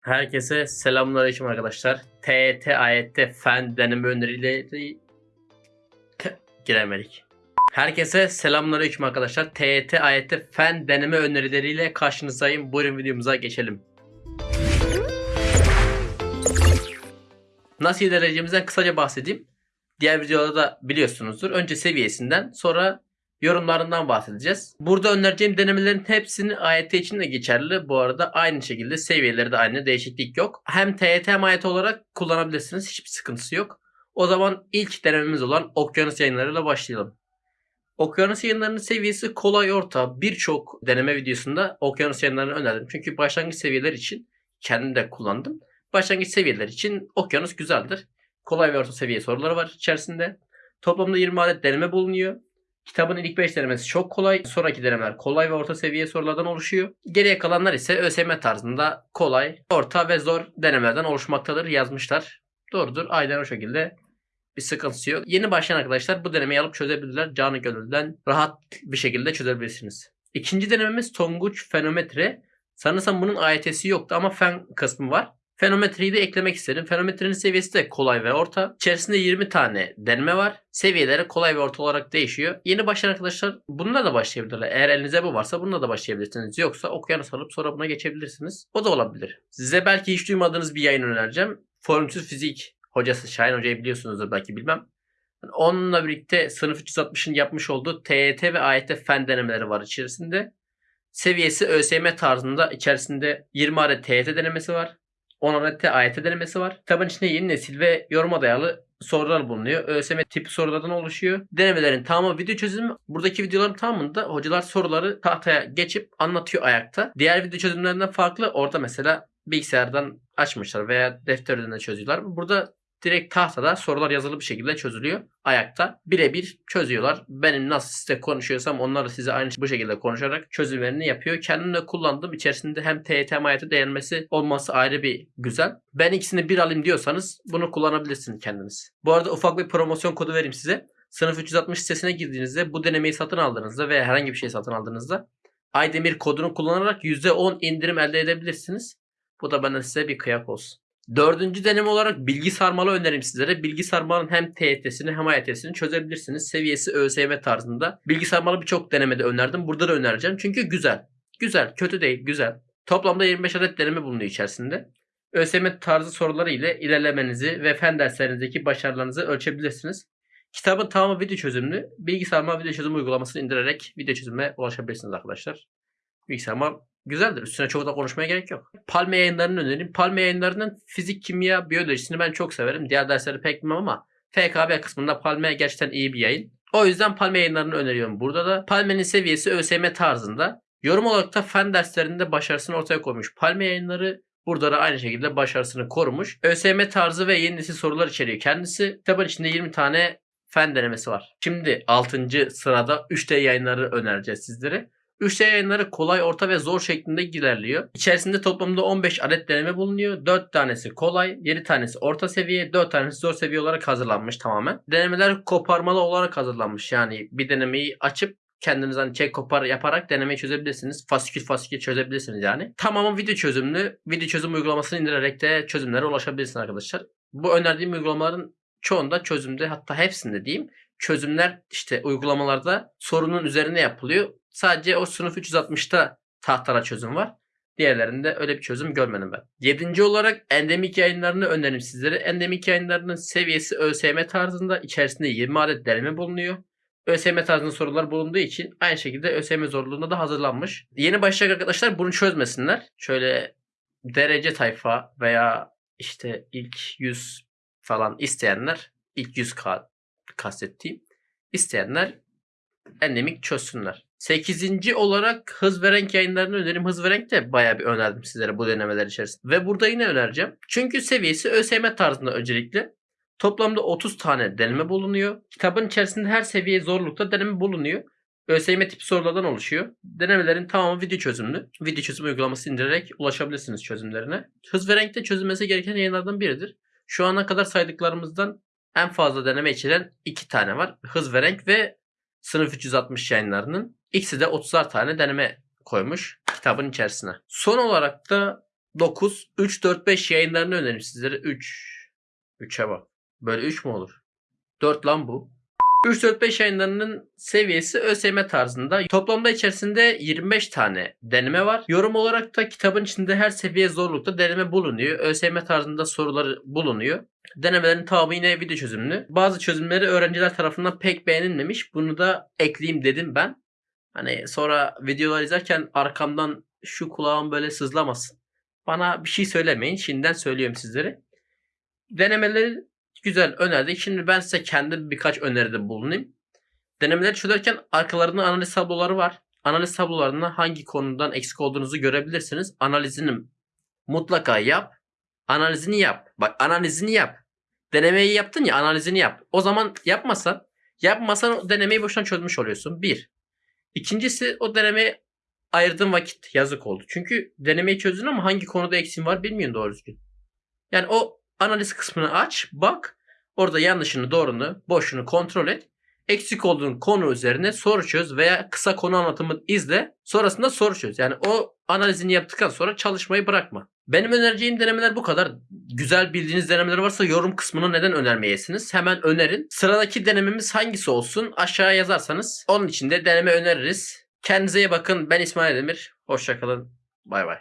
Herkese selamünaleyküm arkadaşlar. TET, AYT, fen deneme önerileri giremedik. Herkese selamünaleyküm arkadaşlar. TET, AYT, fen deneme önerileriyle karşınızdayım. Buyurun videomuza geçelim. Nasıl ilerleyeceğimizden kısaca bahsedeyim. Diğer videolarda da biliyorsunuzdur. Önce seviyesinden sonra yorumlarından bahsedeceğiz. Burada önereceğim denemelerin hepsini AYT için de geçerli. Bu arada aynı şekilde seviyeleri de aynı değişiklik yok. Hem TYT hem AYT olarak kullanabilirsiniz. Hiçbir sıkıntısı yok. O zaman ilk denememiz olan Okyanus yayınlarıyla başlayalım. Okyanus yayınlarının seviyesi kolay orta. Birçok deneme videosunda Okyanus yayınlarını önerdim. Çünkü başlangıç seviyeler için kendim de kullandım. Başlangıç seviyeler için Okyanus güzeldir. Kolay ve orta seviye soruları var içerisinde. Toplamda 20 adet deneme bulunuyor. Kitabın ilk 5 denemesi çok kolay. Sonraki denemeler kolay ve orta seviye sorulardan oluşuyor. Geriye kalanlar ise ÖSYM tarzında kolay, orta ve zor denemelerden oluşmaktadır yazmışlar. Doğrudur. Aynen o şekilde bir sıkıntısı yok. Yeni başlayan arkadaşlar bu denemeyi alıp çözebilirler. Canı gönülden rahat bir şekilde çözebilirsiniz. İkinci denememiz Tonguç Fenometre. Sanırsam bunun AYT'si yoktu ama fen kısmı var. Fenometreyi de eklemek istedim. Fenometrenin seviyesi de kolay ve orta. İçerisinde 20 tane deneme var. Seviyeleri kolay ve orta olarak değişiyor. Yeni başlayan arkadaşlar bununla da başlayabilirler. Eğer elinizde bu varsa bununla da başlayabilirsiniz. Yoksa okyanus alıp sonra buna geçebilirsiniz. O da olabilir. Size belki hiç duymadığınız bir yayın önereceğim. Formsüz fizik hocası Şahin Hoca'yı biliyorsunuzdur belki bilmem. Onunla birlikte sınıf 360'ın yapmış olduğu TYT ve AYT fen denemeleri var içerisinde. Seviyesi ÖSYM tarzında içerisinde 20 adet TYT denemesi var. 10 adet de AYT denemesi var. Kitabın içinde yeni nesil ve yoruma dayalı sorular bulunuyor. ÖSYM tipi sorulardan oluşuyor. Denemelerin tamamı video çözümü. Buradaki videoların tamamında hocalar soruları tahtaya geçip anlatıyor ayakta. Diğer video çözümlerinden farklı. Orada mesela bilgisayardan açmışlar veya defterden de çözüyorlar. Burada direkt tahtada sorular yazılı bir şekilde çözülüyor. Ayakta birebir çözüyorlar. Benim nasıl size konuşuyorsam onlar da size aynı bu şekilde konuşarak çözümlerini yapıyor. Kendim de kullandım. İçerisinde hem TYT hem AYT değinmesi olması ayrı bir güzel. Ben ikisini bir alayım diyorsanız bunu kullanabilirsiniz kendiniz. Bu arada ufak bir promosyon kodu vereyim size. Sınıf 360 sitesine girdiğinizde bu denemeyi satın aldığınızda veya herhangi bir şey satın aldığınızda Aydemir kodunu kullanarak %10 indirim elde edebilirsiniz. Bu da benden size bir kıyak olsun. Dördüncü deneme olarak bilgi sarmalı önerim sizlere. Bilgi sarmalının hem TYT'sini hem AYT'sini çözebilirsiniz. Seviyesi ÖSYM tarzında. Bilgi sarmalı birçok denemede önerdim. Burada da önereceğim. Çünkü güzel. Güzel. Kötü değil. Güzel. Toplamda 25 adet deneme bulunuyor içerisinde. ÖSYM tarzı soruları ile ilerlemenizi ve fen derslerinizdeki başarılarınızı ölçebilirsiniz. Kitabın tamamı video çözümlü. Bilgi sarmal video çözüm uygulamasını indirerek video çözümüne ulaşabilirsiniz arkadaşlar. Bilgi sarmal güzeldir. Üstüne çok da konuşmaya gerek yok. Palme yayınlarını önereyim. Palme yayınlarının fizik, kimya, biyolojisini ben çok severim. Diğer dersleri pek bilmem ama FKB kısmında Palme gerçekten iyi bir yayın. O yüzden Palme yayınlarını öneriyorum. Burada da Palme'nin seviyesi ÖSYM tarzında. Yorum olarak da fen derslerinde başarısını ortaya koymuş. Palme yayınları Burada da aynı şekilde başarısını korumuş. ÖSYM tarzı ve yeni nesil sorular içeriyor kendisi. Kitabın içinde 20 tane fen denemesi var. Şimdi 6. sırada 3D yayınları önereceğiz sizlere. 3D yayınları kolay, orta ve zor şeklinde ilerliyor. İçerisinde toplamda 15 adet deneme bulunuyor. 4 tanesi kolay, 7 tanesi orta seviye, 4 tanesi zor seviye olarak hazırlanmış tamamen. Denemeler koparmalı olarak hazırlanmış. Yani bir denemeyi açıp kendiniz hani çek kopar yaparak denemeyi çözebilirsiniz. Fasikül fasikül çözebilirsiniz yani. Tamamen video çözümlü. Video çözüm uygulamasını indirerek de çözümlere ulaşabilirsiniz arkadaşlar. Bu önerdiğim uygulamaların çoğunda çözümde hatta hepsinde diyeyim çözümler işte uygulamalarda sorunun üzerine yapılıyor. Sadece o sınıf 360'ta tahtara çözüm var. Diğerlerinde öyle bir çözüm görmedim ben. Yedinci olarak endemik yayınlarını öneririm sizlere. Endemik yayınlarının seviyesi ÖSYM tarzında içerisinde 20 adet deneme bulunuyor. ÖSYM tarzında sorular bulunduğu için aynı şekilde ÖSYM zorluğunda da hazırlanmış. Yeni başlayacak arkadaşlar bunu çözmesinler. Şöyle derece tayfa veya işte ilk 100 falan isteyenler ilk 100 k kastettiğim isteyenler endemik çözsünler. 8. olarak hız ve renk yayınlarını öneririm. Hız ve renk de bayağı bir önerdim sizlere bu denemeler içerisinde. Ve burada yine önereceğim. Çünkü seviyesi ÖSYM tarzında öncelikle. Toplamda 30 tane deneme bulunuyor. Kitabın içerisinde her seviye zorlukta deneme bulunuyor. ÖSYM tipi sorulardan oluşuyor. Denemelerin tamamı video çözümlü. Video çözüm uygulaması indirerek ulaşabilirsiniz çözümlerine. Hız ve renkte çözülmesi gereken yayınlardan biridir. Şu ana kadar saydıklarımızdan en fazla deneme içeren iki tane var. Hız ve renk ve sınıf 360 yayınlarının. İkisi de 30'ar tane deneme koymuş kitabın içerisine. Son olarak da 9, 3, 4, 5 yayınlarını öneririm sizlere. 3. 3'e bak. Böyle 3 mü olur? 4 lan bu. 3, 4, 5 yayınlarının seviyesi ÖSYM tarzında. Toplamda içerisinde 25 tane deneme var. Yorum olarak da kitabın içinde her seviye zorlukta deneme bulunuyor. ÖSYM tarzında soruları bulunuyor. Denemelerin tamamı yine video çözümlü. Bazı çözümleri öğrenciler tarafından pek beğenilmemiş. Bunu da ekleyeyim dedim ben. Hani sonra videolar izlerken arkamdan şu kulağım böyle sızlamasın. Bana bir şey söylemeyin. Şimdiden söylüyorum sizlere. Denemeleri güzel önerdik. Şimdi ben size kendi birkaç öneride bulunayım. Denemeleri çözerken arkalarında analiz tabloları var. Analiz tablolarında hangi konudan eksik olduğunuzu görebilirsiniz. Analizini mutlaka yap. Analizini yap. Bak analizini yap. Denemeyi yaptın ya analizini yap. O zaman yapmasan yapmasan denemeyi boşuna çözmüş oluyorsun. Bir. İkincisi o denemeye ayırdığın vakit yazık oldu. Çünkü denemeyi çözdün ama hangi konuda eksin var bilmiyorsun doğru düzgün. Yani o analiz kısmını aç, bak. Orada yanlışını, doğrunu, boşunu kontrol et. Eksik olduğun konu üzerine soru çöz veya kısa konu anlatımı izle. Sonrasında soru çöz. Yani o analizini yaptıktan sonra çalışmayı bırakma. Benim önereceğim denemeler bu kadar. Güzel bildiğiniz denemeler varsa yorum kısmına neden önermeyesiniz? Hemen önerin. Sıradaki denememiz hangisi olsun? Aşağıya yazarsanız onun için de deneme öneririz. Kendinize iyi bakın. Ben İsmail Demir. Hoşçakalın. Bay bay.